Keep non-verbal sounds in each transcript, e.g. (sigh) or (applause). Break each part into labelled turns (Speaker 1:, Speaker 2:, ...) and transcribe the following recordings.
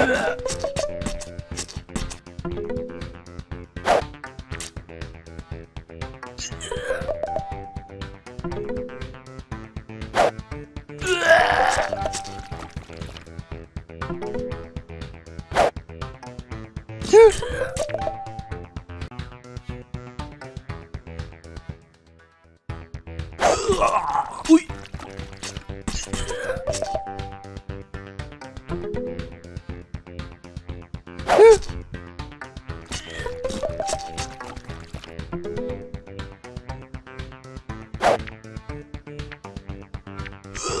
Speaker 1: (laughs) うい。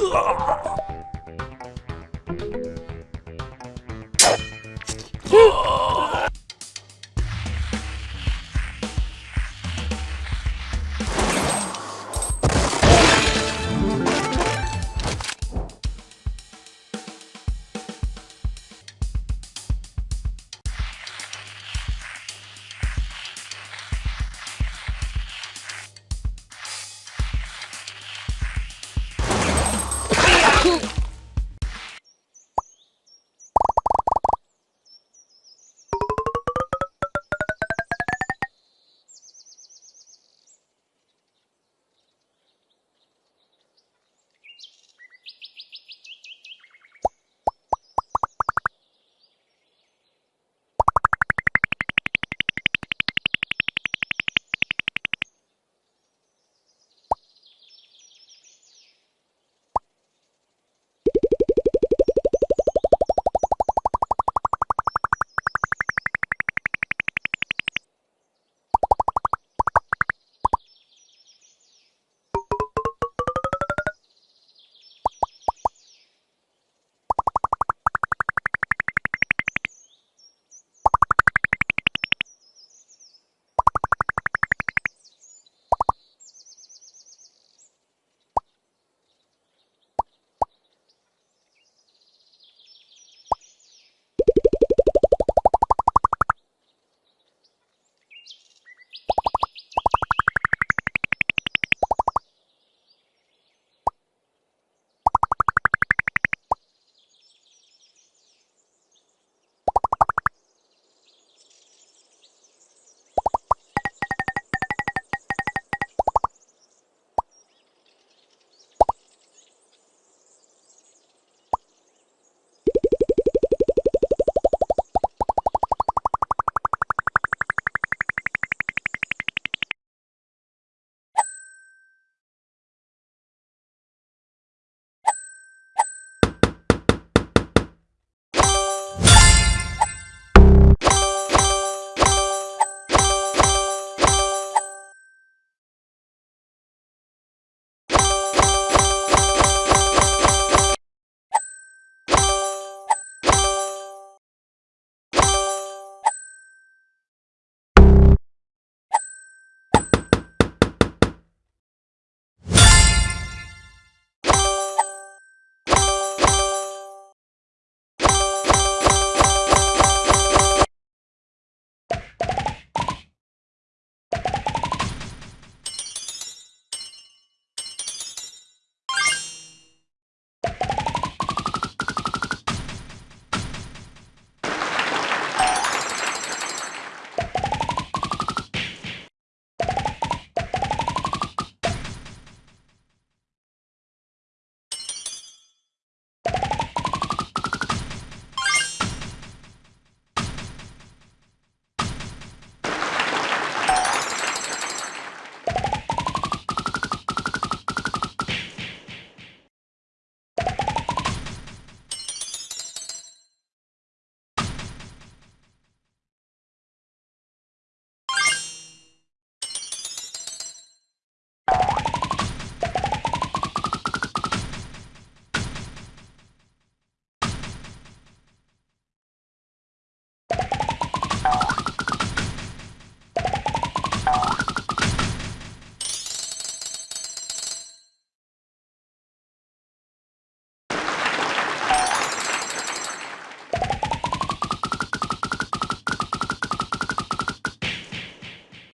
Speaker 1: Ugh!